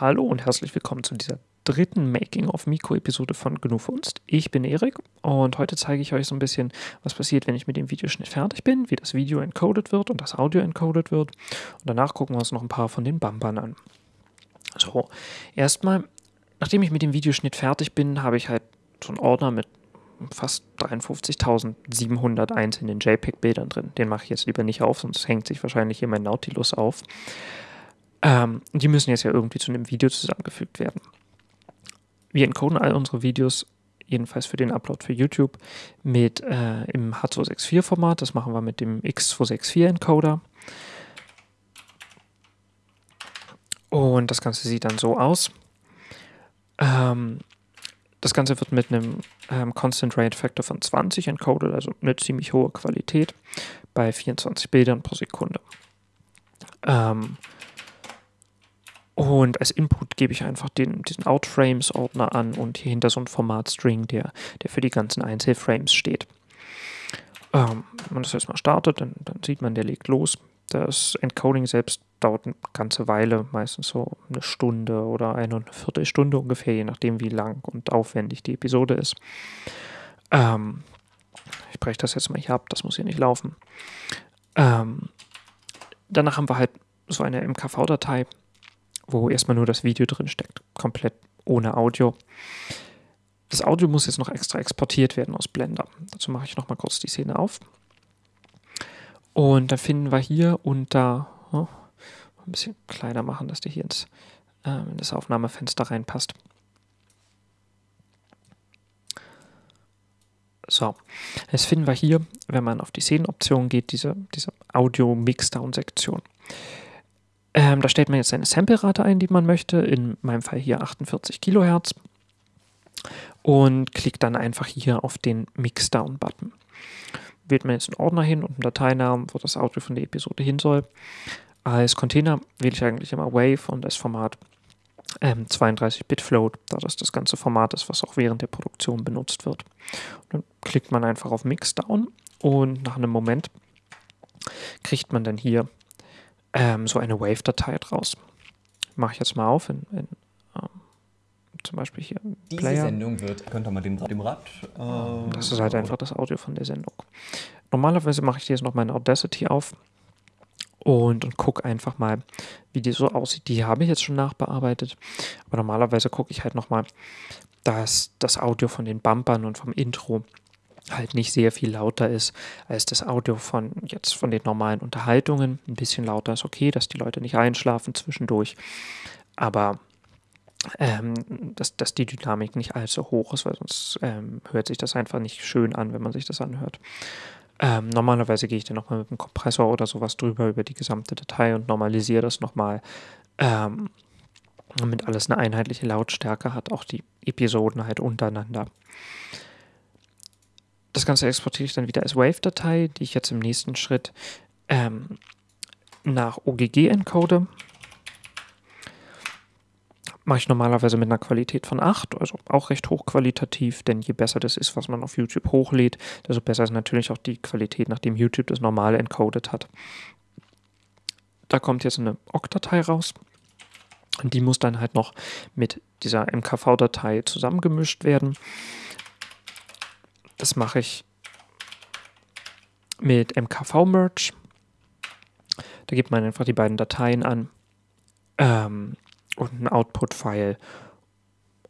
Hallo und herzlich willkommen zu dieser dritten Making-of-Mikro-Episode von GNU Funst. Ich bin Erik und heute zeige ich euch so ein bisschen, was passiert, wenn ich mit dem Videoschnitt fertig bin, wie das Video encoded wird und das Audio encoded wird. Und danach gucken wir uns noch ein paar von den Bumpern an. So, erstmal, nachdem ich mit dem Videoschnitt fertig bin, habe ich halt so einen Ordner mit fast 53.700 einzelnen JPEG-Bildern drin. Den mache ich jetzt lieber nicht auf, sonst hängt sich wahrscheinlich hier mein Nautilus auf. Ähm, die müssen jetzt ja irgendwie zu einem Video zusammengefügt werden. Wir encoden all unsere Videos, jedenfalls für den Upload für YouTube, mit äh, im H264-Format. Das machen wir mit dem X264-Encoder. Und das Ganze sieht dann so aus. Ähm, das Ganze wird mit einem ähm, Constant Rate Factor von 20 encoded, also eine ziemlich hohe Qualität, bei 24 Bildern pro Sekunde. Ähm, und als Input gebe ich einfach den, diesen Outframes-Ordner an und hier hinter so ein Format-String, der, der für die ganzen Einzelframes steht. Ähm, wenn man das jetzt mal startet, dann, dann sieht man, der legt los. Das Encoding selbst dauert eine ganze Weile, meistens so eine Stunde oder eine und eine Viertelstunde ungefähr, je nachdem, wie lang und aufwendig die Episode ist. Ähm, ich breche das jetzt mal hier ab, das muss hier nicht laufen. Ähm, danach haben wir halt so eine MKV-Datei, wo erstmal nur das Video drin steckt, komplett ohne Audio. Das Audio muss jetzt noch extra exportiert werden aus Blender. Dazu mache ich nochmal kurz die Szene auf. Und dann finden wir hier unter, oh, ein bisschen kleiner machen, dass der hier ins, äh, in das Aufnahmefenster reinpasst. So, jetzt finden wir hier, wenn man auf die Szenenoption geht, diese, diese Audio-Mixdown-Sektion. Ähm, da stellt man jetzt seine Sample-Rate ein, die man möchte, in meinem Fall hier 48 Kilohertz und klickt dann einfach hier auf den Mixdown-Button wählt man jetzt einen Ordner hin und einen Dateinamen, wo das Audio von der Episode hin soll. Als Container wähle ich eigentlich immer Wave und als Format ähm, 32-Bit Float, da das das ganze Format ist, was auch während der Produktion benutzt wird. Und dann klickt man einfach auf Mixdown und nach einem Moment kriegt man dann hier ähm, so eine Wave-Datei draus. Mache ich jetzt mal auf in, in zum Beispiel hier Diese Player. Sendung wird, könnte man dem, dem Rad. Äh, das ist halt einfach das Audio von der Sendung. Normalerweise mache ich jetzt noch meine Audacity auf und, und gucke einfach mal, wie die so aussieht. Die habe ich jetzt schon nachbearbeitet, aber normalerweise gucke ich halt nochmal, dass das Audio von den Bumpern und vom Intro halt nicht sehr viel lauter ist als das Audio von jetzt von den normalen Unterhaltungen. Ein bisschen lauter ist okay, dass die Leute nicht einschlafen zwischendurch. Aber ähm, dass, dass die Dynamik nicht allzu hoch ist, weil sonst ähm, hört sich das einfach nicht schön an, wenn man sich das anhört. Ähm, normalerweise gehe ich dann nochmal mit einem Kompressor oder sowas drüber über die gesamte Datei und normalisiere das nochmal, ähm, damit alles eine einheitliche Lautstärke hat, auch die Episoden halt untereinander. Das Ganze exportiere ich dann wieder als Wave-Datei, die ich jetzt im nächsten Schritt ähm, nach OGG encode mache ich normalerweise mit einer Qualität von 8, also auch recht hochqualitativ, denn je besser das ist, was man auf YouTube hochlädt, desto besser ist natürlich auch die Qualität, nachdem YouTube das normale encoded hat. Da kommt jetzt eine OGG-Datei raus und die muss dann halt noch mit dieser MKV-Datei zusammengemischt werden. Das mache ich mit MKV-Merge. Da gibt man einfach die beiden Dateien an. Ähm, und ein Output-File.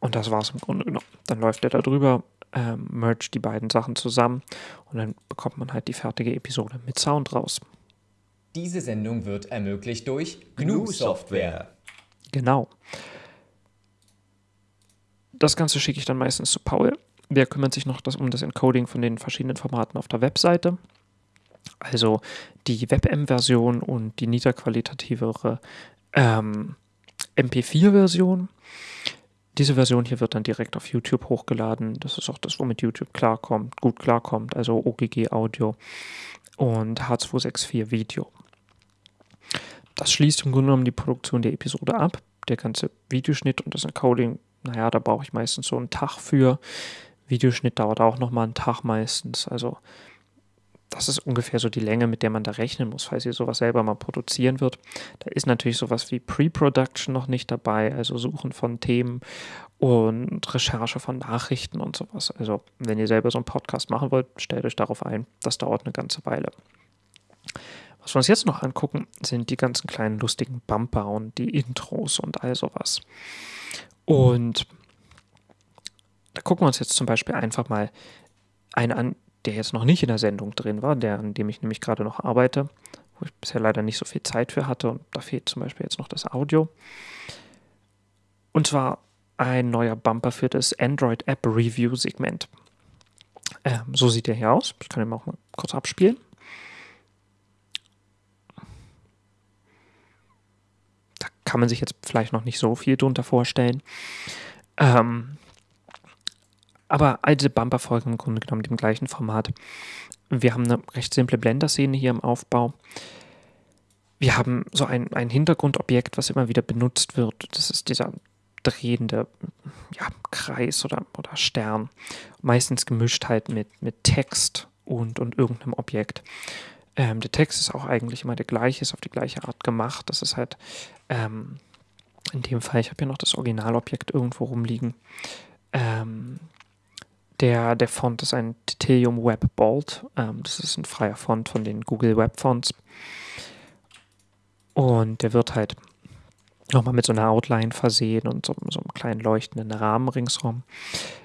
Und das war es im Grunde genommen. Dann läuft er da drüber, ähm, mergt die beiden Sachen zusammen und dann bekommt man halt die fertige Episode mit Sound raus. Diese Sendung wird ermöglicht durch GNU Software. Genau. Das Ganze schicke ich dann meistens zu Paul. Der kümmert sich noch das, um das Encoding von den verschiedenen Formaten auf der Webseite. Also die WebM-Version und die niederqualitativere ähm, MP4-Version. Diese Version hier wird dann direkt auf YouTube hochgeladen. Das ist auch das, womit YouTube klarkommt, gut klarkommt, also OGG Audio und H264 Video. Das schließt im Grunde genommen die Produktion der Episode ab. Der ganze Videoschnitt und das Encoding, naja, da brauche ich meistens so einen Tag für. Videoschnitt dauert auch nochmal einen Tag meistens. Also das ist ungefähr so die Länge, mit der man da rechnen muss, falls ihr sowas selber mal produzieren wird. Da ist natürlich sowas wie Pre-Production noch nicht dabei, also Suchen von Themen und Recherche von Nachrichten und sowas. Also wenn ihr selber so einen Podcast machen wollt, stellt euch darauf ein. Das dauert eine ganze Weile. Was wir uns jetzt noch angucken, sind die ganzen kleinen lustigen Bumper und die Intros und all sowas. Und da gucken wir uns jetzt zum Beispiel einfach mal einen an, der jetzt noch nicht in der Sendung drin war, der, an dem ich nämlich gerade noch arbeite, wo ich bisher leider nicht so viel Zeit für hatte. Und da fehlt zum Beispiel jetzt noch das Audio. Und zwar ein neuer Bumper für das Android App Review Segment. Ähm, so sieht der hier aus. Ich kann ihn auch mal kurz abspielen. Da kann man sich jetzt vielleicht noch nicht so viel drunter vorstellen. Ähm, aber all diese Bumper folgen im Grunde genommen dem gleichen Format. Wir haben eine recht simple Blender-Szene hier im Aufbau. Wir haben so ein, ein Hintergrundobjekt, was immer wieder benutzt wird. Das ist dieser drehende ja, Kreis oder, oder Stern. Meistens gemischt halt mit, mit Text und, und irgendeinem Objekt. Ähm, der Text ist auch eigentlich immer der gleiche, ist auf die gleiche Art gemacht. Das ist halt ähm, in dem Fall, ich habe hier noch das Originalobjekt irgendwo rumliegen. Ähm, der, der Font ist ein Titanium Web Bold. Ähm, das ist ein freier Font von den Google Web Fonts. Und der wird halt nochmal mit so einer Outline versehen und so, so einem kleinen leuchtenden Rahmen ringsherum.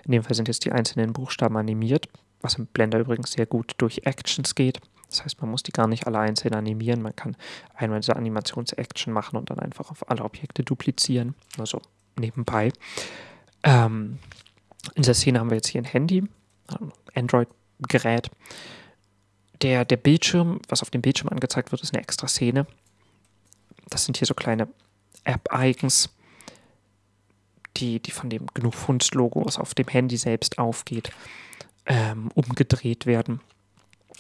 In dem Fall sind jetzt die einzelnen Buchstaben animiert, was im Blender übrigens sehr gut durch Actions geht. Das heißt, man muss die gar nicht alle einzeln animieren. Man kann einmal diese Animations-Action machen und dann einfach auf alle Objekte duplizieren. Also nebenbei. Ähm, in dieser Szene haben wir jetzt hier ein Handy, ein Android-Gerät. Der, der Bildschirm, was auf dem Bildschirm angezeigt wird, ist eine extra Szene. Das sind hier so kleine App-Icons, die, die von dem genug Funds-Logo, was auf dem Handy selbst aufgeht, ähm, umgedreht werden.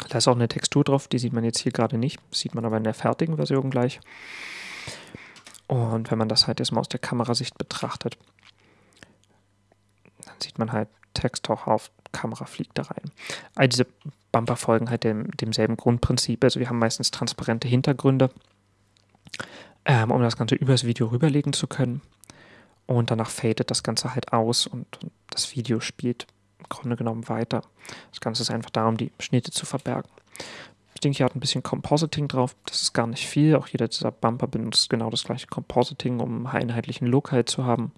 Da ist auch eine Textur drauf, die sieht man jetzt hier gerade nicht, sieht man aber in der fertigen Version gleich. Und wenn man das halt jetzt mal aus der Kamerasicht betrachtet, sieht man halt Text auch auf, Kamera fliegt da rein. All diese Bumper folgen halt dem, demselben Grundprinzip. Also wir haben meistens transparente Hintergründe, ähm, um das Ganze übers Video rüberlegen zu können. Und danach fadet das Ganze halt aus und, das Video spielt im Grunde genommen weiter. Das Ganze ist einfach darum, die Schnitte zu verbergen. Das Ding hier hat ein bisschen Compositing drauf. Das ist gar nicht viel. Auch jeder dieser Bumper benutzt genau das gleiche Compositing, um einen einheitlichen Look halt zu haben.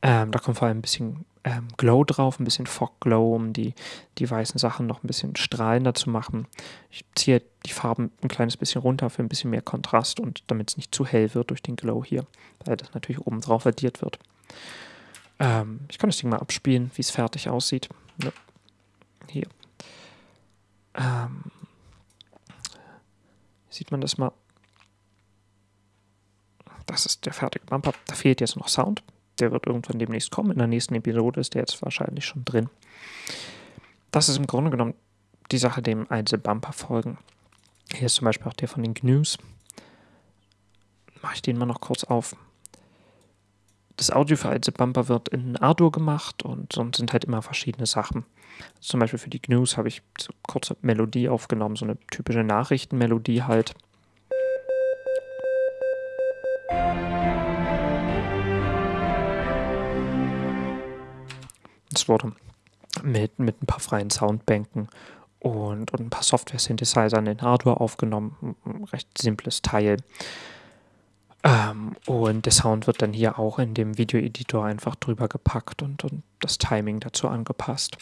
Ähm, da kommt vor allem ein bisschen ähm, Glow drauf, ein bisschen Fog Glow, um die, die weißen Sachen noch ein bisschen strahlender zu machen. Ich ziehe die Farben ein kleines bisschen runter für ein bisschen mehr Kontrast und damit es nicht zu hell wird durch den Glow hier, weil das natürlich oben drauf addiert wird. Ähm, ich kann das Ding mal abspielen, wie es fertig aussieht. Ja. Hier. Ähm, sieht man das mal. Das ist der fertige Bumper. Da fehlt jetzt noch Sound. Der wird irgendwann demnächst kommen. In der nächsten Episode ist der jetzt wahrscheinlich schon drin. Das ist im Grunde genommen die Sache, dem einzelne Bumper folgen. Hier ist zum Beispiel auch der von den Gnews. Mache ich den mal noch kurz auf. Das Audio für einzelne Bumper wird in Ardour gemacht und sonst sind halt immer verschiedene Sachen. Also zum Beispiel für die Gnews habe ich so eine kurze Melodie aufgenommen, so eine typische Nachrichtenmelodie halt. Es wurde mit, mit ein paar freien Soundbänken und, und ein paar Software-Synthesizern in Hardware aufgenommen. Ein recht simples Teil. Ähm, und der Sound wird dann hier auch in dem Video-Editor einfach drüber gepackt und, und das Timing dazu angepasst.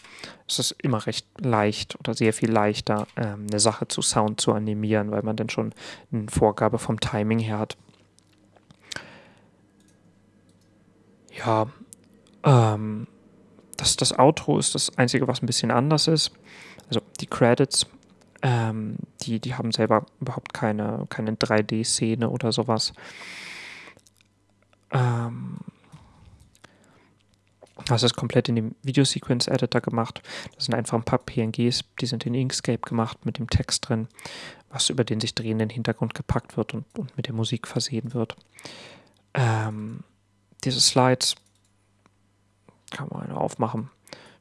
Es ist immer recht leicht oder sehr viel leichter, ähm, eine Sache zu Sound zu animieren, weil man dann schon eine Vorgabe vom Timing her hat. Ja, ähm, das, das Outro ist das Einzige, was ein bisschen anders ist. Also die Credits, ähm, die, die haben selber überhaupt keine, keine 3D-Szene oder sowas. Ähm, das ist komplett in dem Video-Sequence-Editor gemacht. Das sind einfach ein paar PNGs, die sind in Inkscape gemacht mit dem Text drin, was über den sich drehenden Hintergrund gepackt wird und, und mit der Musik versehen wird. Ähm, diese Slides kann man aufmachen.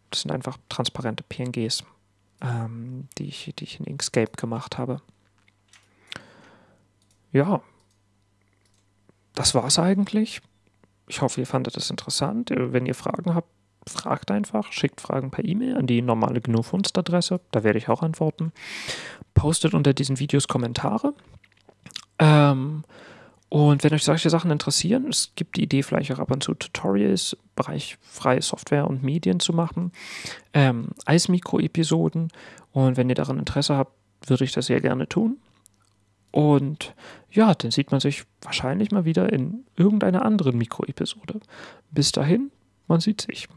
Das sind einfach transparente PNGs. ähm, die, ich, die ich in Inkscape gemacht habe. Ja, das war's eigentlich. Ich hoffe, ihr fandet es interessant. Wenn ihr Fragen habt, fragt einfach, schickt Fragen per E-Mail an die normale GNU-Adresse, da werde ich auch antworten. Postet unter diesen Videos Kommentare. Ähm, und wenn euch solche Sachen interessieren, es gibt die Idee, vielleicht auch ab und zu Tutorials im Bereich freie Software und Medien zu machen, ähm, als Mikro-Episoden. Und wenn ihr daran Interesse habt, würde ich das sehr gerne tun. Und ja, dann sieht man sich wahrscheinlich mal wieder in irgendeiner anderen Mikro-Episode. Bis dahin, man sieht sich.